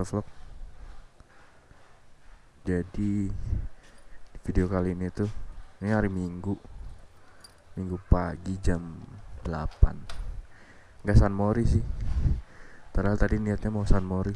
Motovlog Jadi di video kali ini tuh Ini hari Minggu. Minggu pagi jam 8 Gak San Mori sih. Padahal tadi niatnya mau San Mori.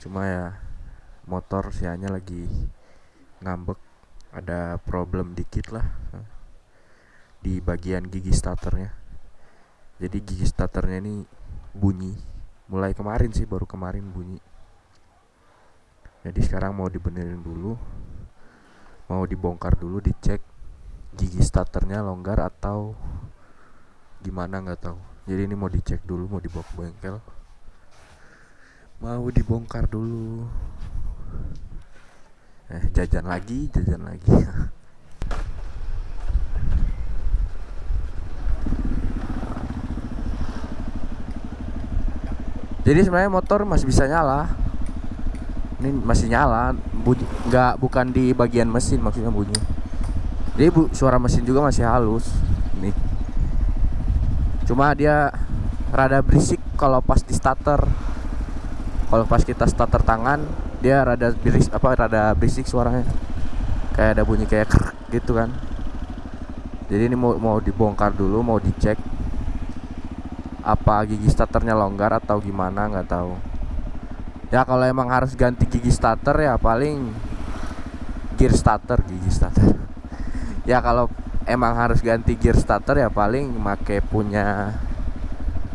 Cuma ya Motor sianya lagi Ngambek. Ada problem dikit lah Di bagian gigi starternya. Jadi gigi starternya ini bunyi mulai kemarin sih baru kemarin bunyi. Jadi sekarang mau dibenerin dulu. Mau dibongkar dulu dicek gigi starternya longgar atau gimana nggak tahu. Jadi ini mau dicek dulu mau dibawa ke bengkel. Mau dibongkar dulu. Eh jajan lagi jajan lagi jadi sebenarnya motor masih bisa nyala. Ini masih nyala bunyi nggak bukan di bagian mesin maksudnya bunyi. Jadi bu, suara mesin juga masih halus nih. Cuma dia rada berisik kalau pas di starter. Kalau pas kita starter tangan dia rada berisik apa rada berisik suaranya. Kayak ada bunyi kayak gitu kan. Jadi ini mau mau dibongkar dulu mau dicek apa gigi starternya longgar atau gimana nggak tahu. Ya kalau emang harus ganti gigi starter ya paling gear starter gigi starter. Ya kalau emang harus ganti gear starter ya paling make punya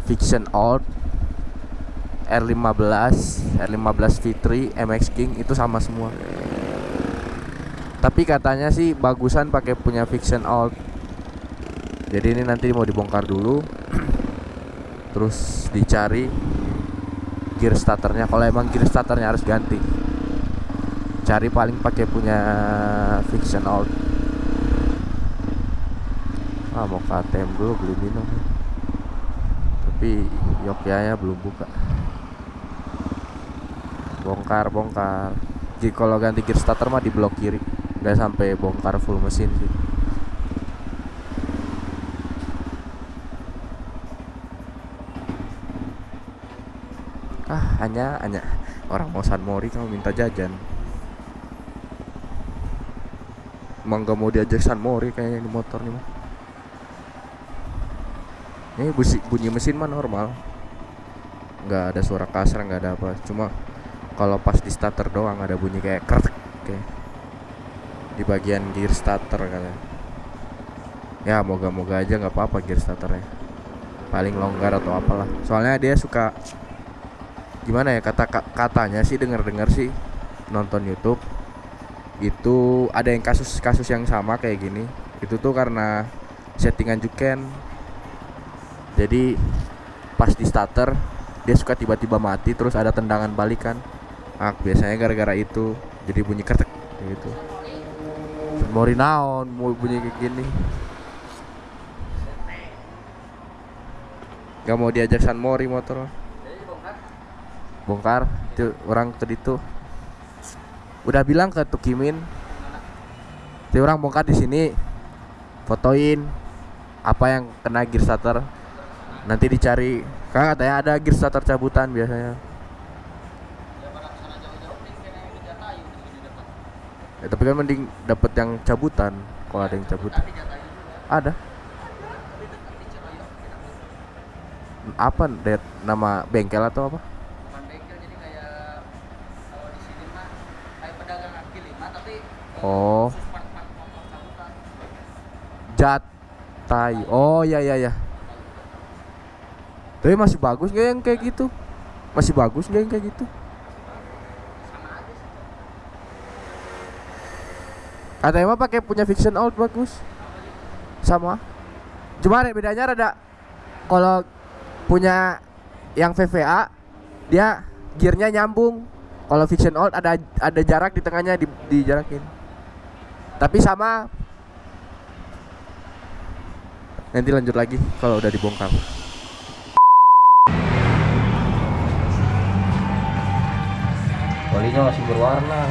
Fiction Old R15 R15 V3 MX King itu sama semua. Tapi katanya sih bagusan pakai punya Fiction Old jadi ini nanti mau dibongkar dulu terus dicari gear starternya. Kalau emang gear starternya harus ganti. Cari paling pakai punya fiction out ah mau ke dulu beli minum. Tapi Yokyanya belum buka. Bongkar bongkar. Jadi kalau ganti gear starter mah di blok kiri. Nggak sampai bongkar full mesin sih ah hanya hanya orang mau San Mori kamu minta jajan. Emang gak mau diajak San Mori kayaknya ini motor nih mah ini bunyi, bunyi mesin mah normal. Nggak ada suara kasar nggak ada apa. Cuma kalau pas di starter doang ada bunyi kayak krek kayak di bagian gear starter katanya. Ya moga-moga aja nggak apa-apa gear starternya. Paling longgar atau apalah. Soalnya dia suka gimana ya kata katanya sih dengar dengar sih nonton YouTube itu ada yang kasus-kasus yang sama kayak gini. Itu tuh karena settingan juken. Jadi pas di starter dia suka tiba-tiba mati terus ada tendangan balikan ah biasanya gara-gara itu jadi bunyi ketek gitu. Mori naon mau bunyi kayak gini. Gak mau diajak San Mori motor bongkar itu orang tadi tuh udah bilang ke Tukimin itu orang bongkar di sini fotoin apa yang kena gear starter nanti dicari. Kan katanya ada gear starter cabutan biasanya. Ya, tapi kan mending dapet yang cabutan kalau ada yang cabutan ada. Apa det nama bengkel atau apa Oh. Jatai. Oh ya ya ya. Tapi masih bagus nggak yang kayak gitu? Masih bagus nggak yang kayak gitu? Ada emang pakai punya fiction out bagus. Sama. Cuma bedanya rada kalau punya yang VVA dia gearnya nyambung. Kalau fiction out ada ada jarak di tengahnya di, dijarakin. Tapi sama. Nanti lanjut lagi kalau udah dibongkar. Olinya masih berwarna.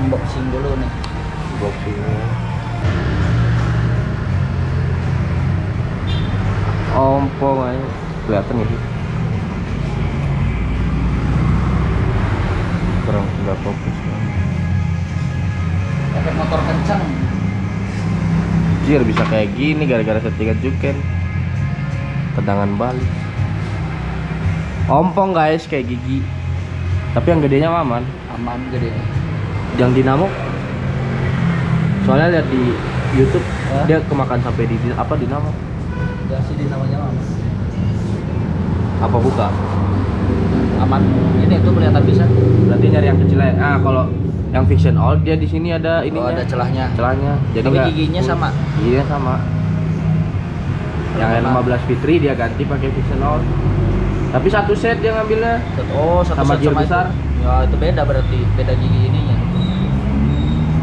Unboxing dulu nih. Unboxing ompong aja kelihatan nggak sih? Kurang nggak fokus efek motor kencang Jir bisa kayak gini gara-gara settingan juken. Tendangan balik. Ompong guys kayak gigi. Tapi yang gedenya aman. Aman gede. Yang dinamo? Soalnya lihat di YouTube Hah? Dia kemakan sampai di- apa dinamo ya namanya aman Apa buka? Aman. Ini tuh kelihatan bisa. Berarti nyari yang kecil aja. Ah kalau yang fiction all dia di sini ada oh ininya. ada celahnya. Celahnya. Jadi Tapi giginya sama? iya sama. Yang Sama. N15 Fitri dia ganti pakai fiction all. Tapi satu set dia ngambilnya. Satu- oh satu Sama set sama besar? itu. ya itu beda berarti. Beda gigi ininya.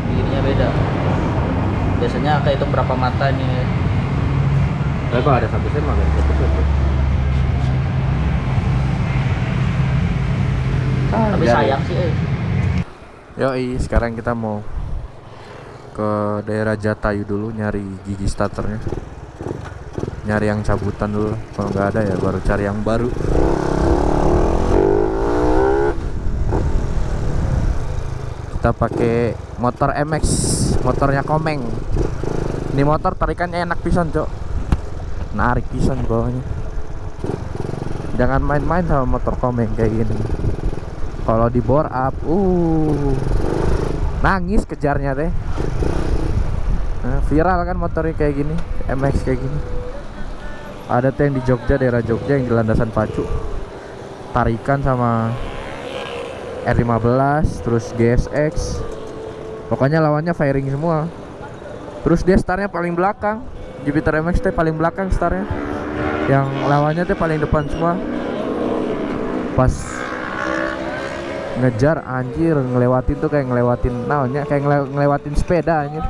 Giginya beda. Biasanya kayak itu berapa mata nih Tapi kalau ada satu set mah set. Ah, tapi sayang sih eh. Yoi, sekarang kita mau ke daerah Jatayu dulu nyari gigi starternya. Nyari yang cabutan dulu. Kalau nggak ada ya baru cari yang baru. Kita pakai motor MX, motornya Komeng. Ini motor tarikannya enak pisan, Cok. Narik pisan bawahnya. Jangan main-main sama motor Komeng kayak gini. Kalau di bore up uh nangis kejarnya deh Nah, viral kan motornya kayak gini MX kayak gini. Ada tuh di Jogja daerah Jogja yang di landasan pacu. Tarikan sama R15 terus GSX pokoknya lawannya firing semua. Terus dia startnya paling belakang Jupiter MX teh paling belakang startnya yang lawannya teh paling depan semua. Pas ngejar anjir ngelewatin tuh kayak ngelewatin naonnya kayak ngele- ngelewatin sepeda anjir.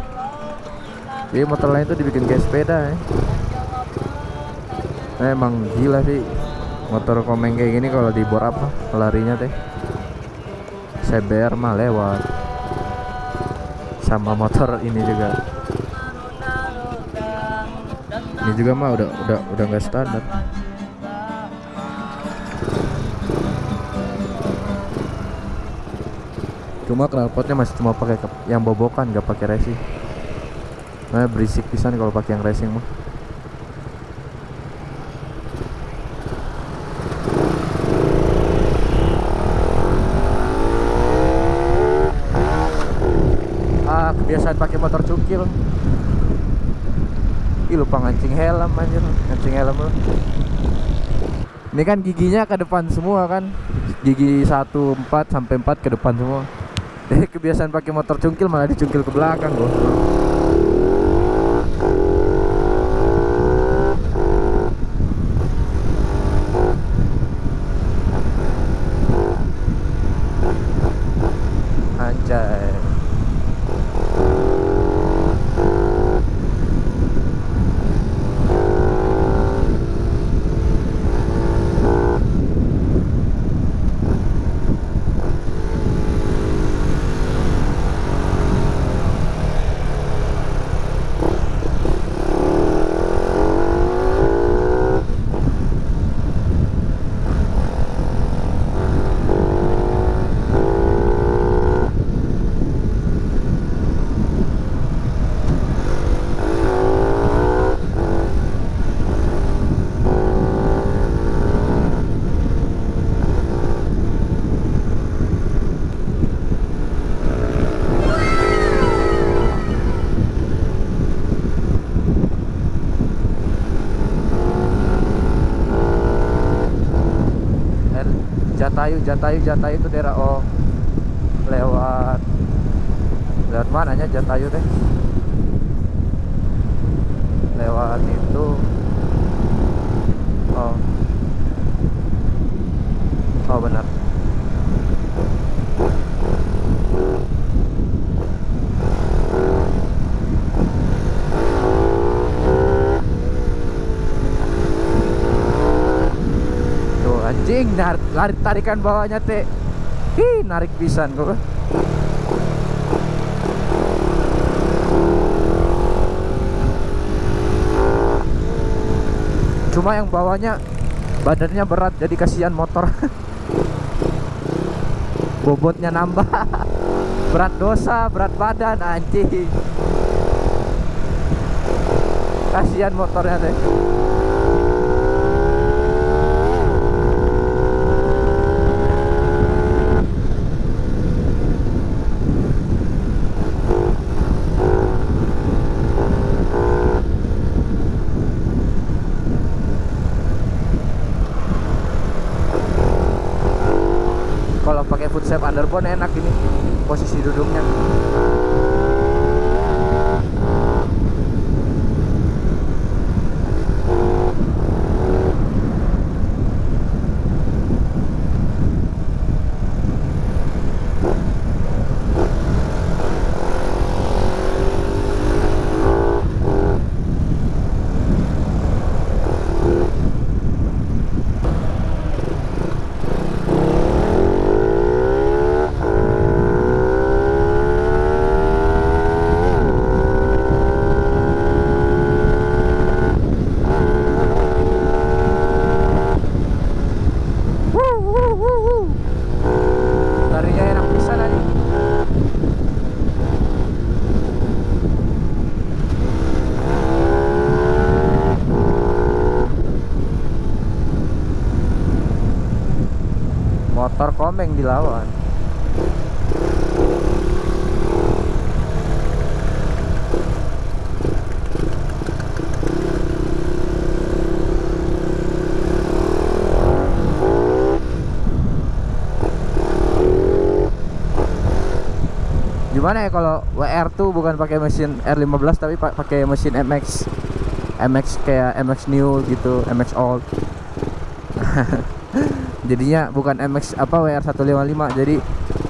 Jadi motor lain tuh dibikin kayak sepeda ya. Nah, emang gila sih motor komeng kayak gini kalau di bor apa larinya teh. CBR mah lewat. Sama motor ini juga ini juga mah udah udah udah nggak standar. Cuma knalpotnya masih cuma pakai yang bobokan nggak pakai racing. Nah berisik pisan kalau pakai yang racing mah. Ah kebiasaan pakai motor cukil Ih lupa ngancing helm anjir. Ngancing helm lu. Ini kan giginya ke depan semua kan. Gigi 1 4 sampai 4 ke depan semua. Eh kebiasaan pakai motor cungkil malah dicungkil ke belakang gua Jatayu, Jatayu, Jatayu itu daerah oh lewat lewat mananya Jatayu teh? Lewat itu oh oh benar Tuh anjing nar lari tarikan bawahnya teh. Ih, narik pisan gua. cuma yang bawahnya badannya berat jadi kasihan motor bobotnya nambah berat dosa berat badan anjing kasihan motornya deh step underbone enak ini posisi duduknya Wuh, wuh, wuh, wuh. Larinya enak bisa nih komeng dilawan Gimana ya kalau WR tuh bukan pakai mesin R15 tapi pa- pakai mesin MX MX kayak MX new gitu, MX old. Jadinya bukan MX apa WR 155, jadi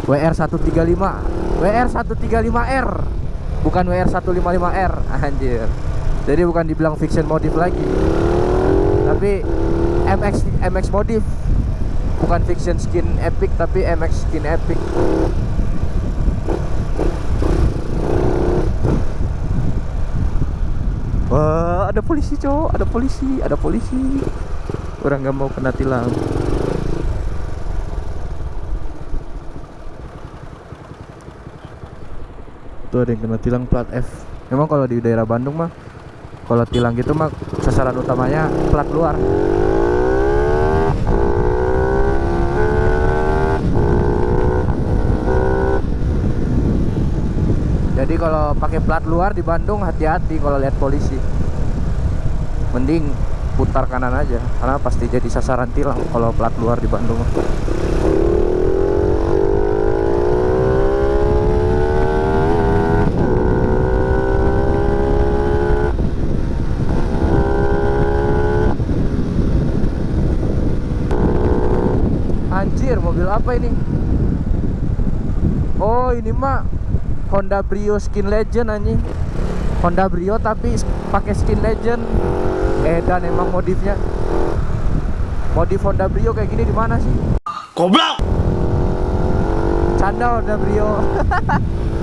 WR 135. WR 135R. Bukan WR 155R. Anjir. Jadi bukan dibilang fiction modif lagi. Tapi MX MX modif. Bukan fiction skin epic tapi MX skin epic. Wah, ada polisi, cowok. Ada polisi, ada polisi. Orang nggak mau kena tilang. Tuh ada yang kena tilang plat F. Memang kalau di daerah Bandung mah kalau tilang gitu mah sasaran utamanya plat luar. Jadi kalau pakai plat luar di Bandung hati-hati kalau lihat polisi. Mending putar kanan aja karena pasti jadi sasaran tilang kalau plat luar di Bandung. Anjir, mobil apa ini? Oh, ini mah Honda Brio Skin Legend anjing. Honda Brio tapi pakai Skin Legend. Eh dan emang modifnya. Modif Honda Brio kayak gini di mana sih? Goblok! Canda Honda Brio.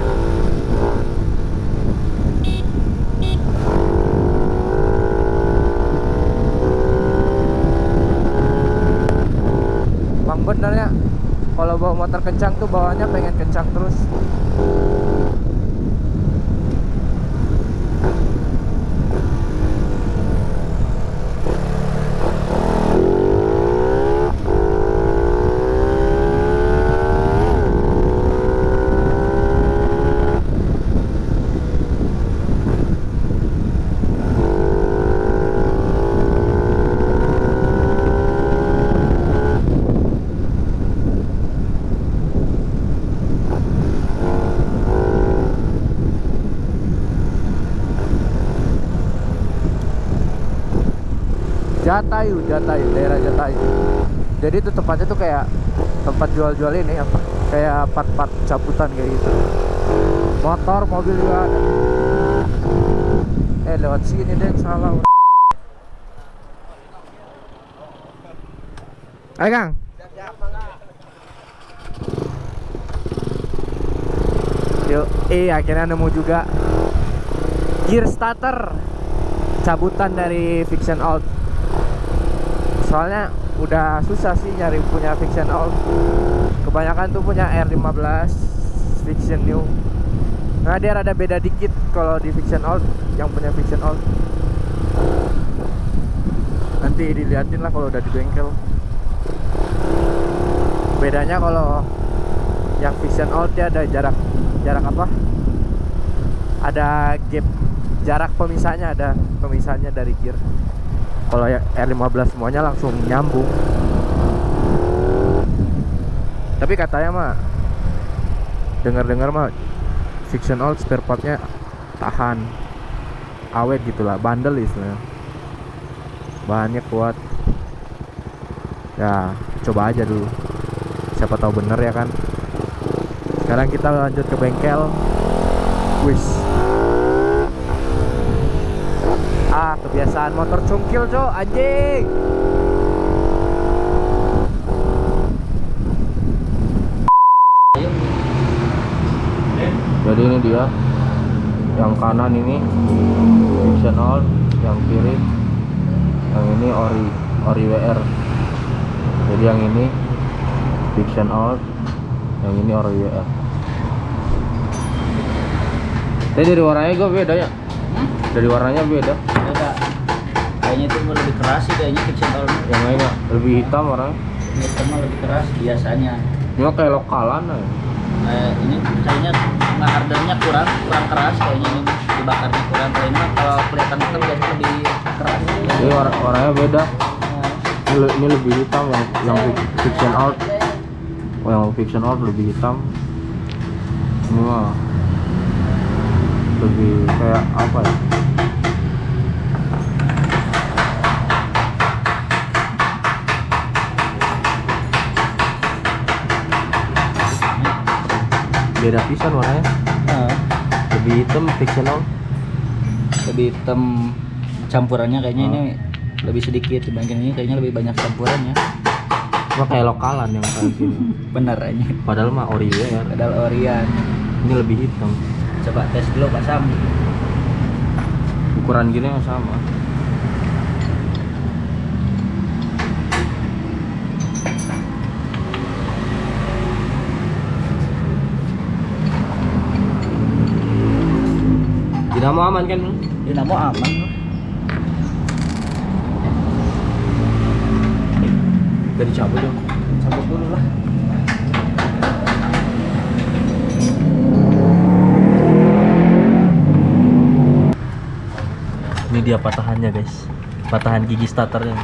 Bang bener ya kalau bawa motor kencang tuh bawanya pengen kencang terus Jatayu, Jatayu, daerah Jatayu. Jadi itu tempatnya tuh kayak tempat jual-jual ini apa? Kayak part-part cabutan kayak gitu. Motor, mobil juga ada. Eh lewat sini deh salah. Ayo Kang. Yuk, eh akhirnya nemu juga gear starter cabutan dari Fiction Out soalnya udah susah sih nyari punya fiction old kebanyakan tuh punya R15 fiction new. Nah dia rada beda dikit kalau di fiction old yang punya fiction old nanti diliatin lah kalau udah di bengkel. Bedanya kalau yang fiction old dia ada jarak jarak apa? Ada gap jarak pemisahnya ada pemisahnya dari gear kalau yang R15 semuanya langsung nyambung. Tapi katanya mah dengar-dengar mah fiction old spare partnya tahan. Awet gitulah bandel istilahnya. Bahannya kuat ya coba aja dulu. Siapa tahu bener ya kan? Sekarang kita lanjut ke bengkel. Wis ah kebiasaan motor cungkil cok. Anjing. Ayo. jadi ini dia. Yang kanan ini fiction old yang kiri yang ini ori ori WR jadi yang ini fiction old yang ini ori WR Tapi dari warnanya gue beda ya? Hmm? dari warnanya Beda. Kayaknya itu lebih keras sih kayaknya fiction old. yang lainnya lebih hitam Ini sama lebih keras biasanya. ini mah kayak lokalan aja Eh, ini kayaknya nggak harganya kurang kurang keras kayaknya ini. Dibakarnya kurang. Kalau ini mah kalau kelihatan hitam biasanya lebih keras. Jadi war- warnanya beda. Nah, ini, le- ini lebih hitam yang yang fi- fiction out oh, yang fiction out lebih hitam. Ini mah lebih kayak apa ya beda pisan warnanya. Nah, lebih hitam fiction out lebih hitam campurannya kayaknya Oh. ini lebih sedikit dibandingkan ini kayaknya lebih banyak campurannya cuma kayak lokalan yang kayak sini. Bener aja. Padahal mah ori ya. Padahal Orion ini lebih hitam. Coba tes dulu Pak Sam. Ukuran gini yang sama dinamo aman kan? Dinamo aman. Udah dicabut dong. Cabut dulu lah. Ini dia patahannya guys. Patahan gigi starternya.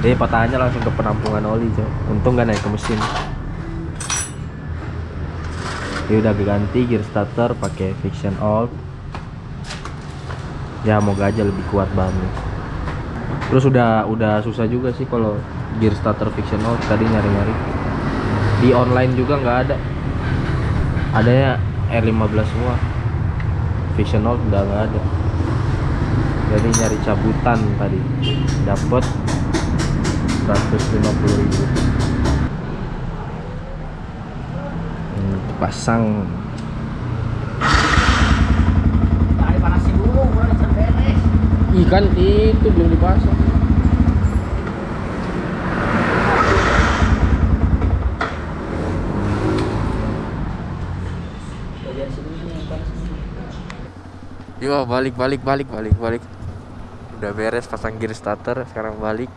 Jadi patahannya langsung ke penampungan oli coy. Untung gak naik ke mesin ini udah ganti gear starter pakai fiction old ya moga aja lebih kuat bahannya terus udah udah susah juga sih kalau gear starter fiction old tadi nyari-nyari. Di online juga nggak ada. Adanya R15 semua. Fiction old udah nggak ada. Jadi nyari cabutan tadi. Dapat 150 ribu pasang. Panasin dulu kurang bisa beres. Ikan itu belum dipasang. Yo balik balik balik balik balik. Udah beres pasang gear starter Sekarang balik.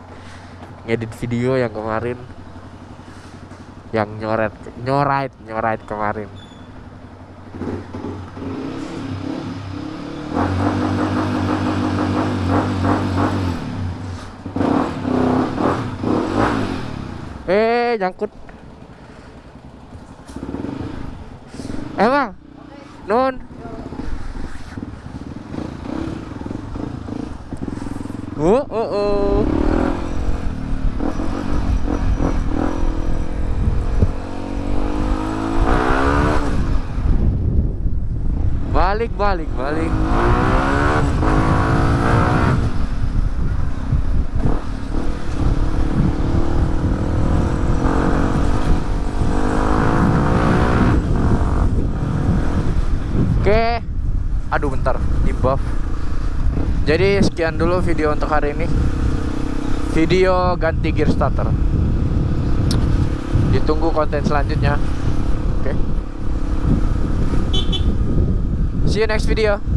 Ngedit video yang kemarin Yang nyoret Nyorait Nyorait kemarin. Eh nyangkut. Emang Non Oh, oh, oh. Balik, balik, balik. Oke. aduh bentar. Di buff. Jadi sekian dulu video untuk hari ini. Video ganti gear starter. Ditunggu konten selanjutnya. Oke see you next video